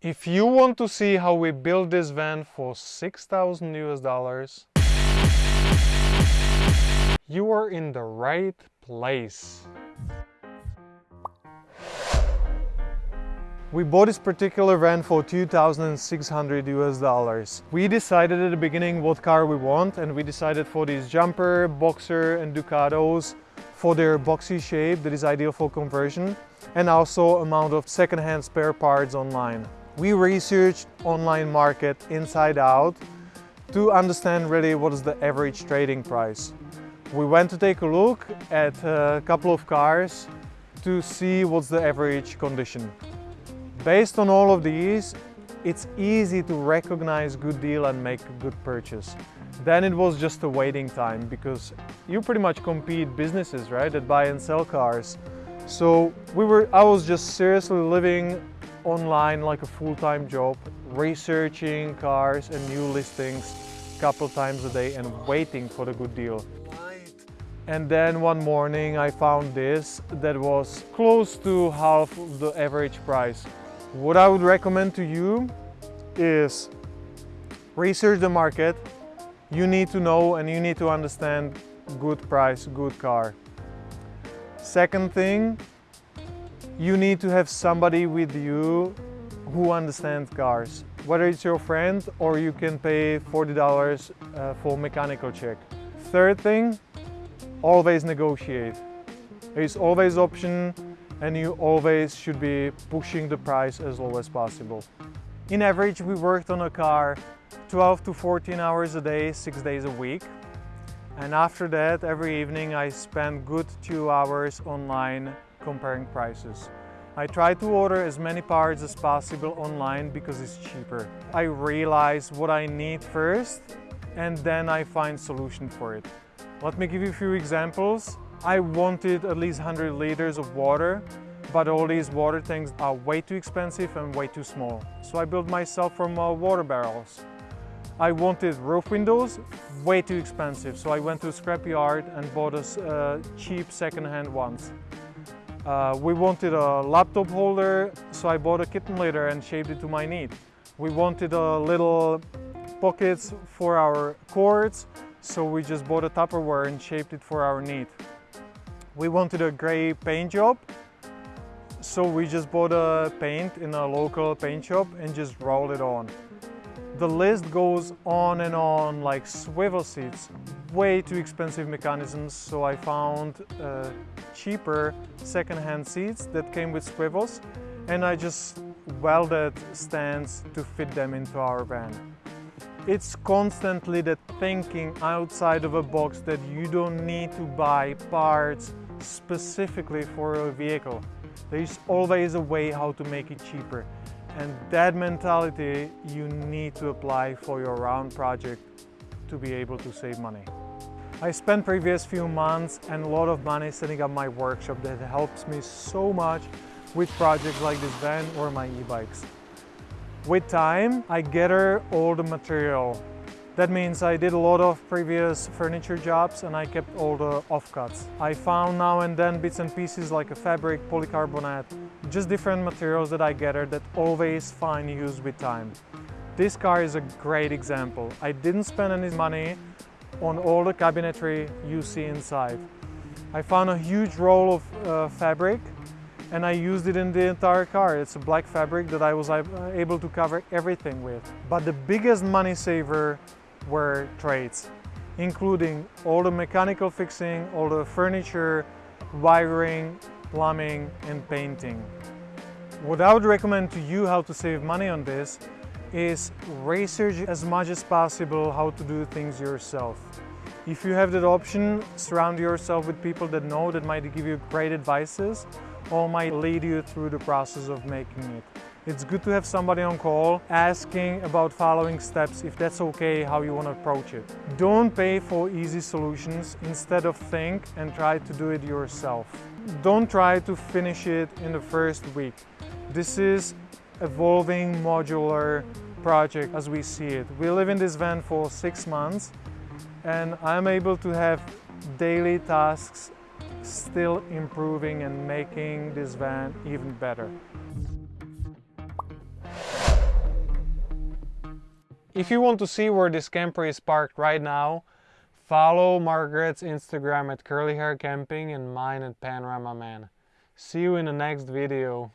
If you want to see how we build this van for 6,000 US dollars, you are in the right place. We bought this particular van for 2,600 US dollars. We decided at the beginning what car we want and we decided for these jumper, boxer and Ducatos for their boxy shape that is ideal for conversion and also amount of second-hand spare parts online. We researched online market inside out to understand really what is the average trading price. We went to take a look at a couple of cars to see what's the average condition. Based on all of these, it's easy to recognize good deal and make a good purchase. Then it was just a waiting time because you pretty much compete businesses, right, that buy and sell cars. So we were, I was just seriously living online like a full-time job, researching cars and new listings a couple times a day and waiting for the good deal. And then one morning I found this that was close to half the average price. What I would recommend to you is research the market. You need to know and you need to understand good price, good car. Second thing, you need to have somebody with you who understands cars. Whether it's your friend or you can pay $40 uh, for mechanical check. Third thing, always negotiate. There's always option and you always should be pushing the price as low as possible. In average, we worked on a car 12 to 14 hours a day, six days a week. And after that, every evening I spent good two hours online comparing prices. I try to order as many parts as possible online because it's cheaper. I realize what I need first and then I find solution for it. Let me give you a few examples. I wanted at least 100 liters of water, but all these water tanks are way too expensive and way too small. So I built myself from uh, water barrels. I wanted roof windows, way too expensive. So I went to a scrapyard and bought a uh, cheap second-hand ones. Uh, we wanted a laptop holder, so I bought a kitten litter and shaped it to my need. We wanted a little pockets for our cords, so we just bought a Tupperware and shaped it for our need. We wanted a gray paint job, so we just bought a paint in a local paint shop and just rolled it on. The list goes on and on like swivel seats, way too expensive mechanisms, so I found uh, cheaper second-hand seats that came with swivels and I just welded stands to fit them into our van. It's constantly the thinking outside of a box that you don't need to buy parts specifically for a vehicle. There's always a way how to make it cheaper. And that mentality you need to apply for your round project to be able to save money. I spent previous few months and a lot of money setting up my workshop that helps me so much with projects like this van or my e-bikes. With time, I gather all the material that means I did a lot of previous furniture jobs and I kept all the offcuts. I found now and then bits and pieces like a fabric, polycarbonate, just different materials that I gathered that always find use with time. This car is a great example. I didn't spend any money on all the cabinetry you see inside. I found a huge roll of uh, fabric and I used it in the entire car. It's a black fabric that I was able to cover everything with. But the biggest money saver were trades, including all the mechanical fixing, all the furniture, wiring, plumbing and painting. What I would recommend to you how to save money on this is research as much as possible how to do things yourself. If you have that option, surround yourself with people that know that might give you great advices or might lead you through the process of making it. It's good to have somebody on call asking about following steps if that's okay how you want to approach it. Don't pay for easy solutions, instead of think and try to do it yourself. Don't try to finish it in the first week. This is evolving modular project as we see it. We live in this van for six months and I'm able to have daily tasks still improving and making this van even better. If you want to see where this camper is parked right now, follow Margaret's Instagram at Curly Hair Camping and mine at Panorama Man. See you in the next video.